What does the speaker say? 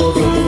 todo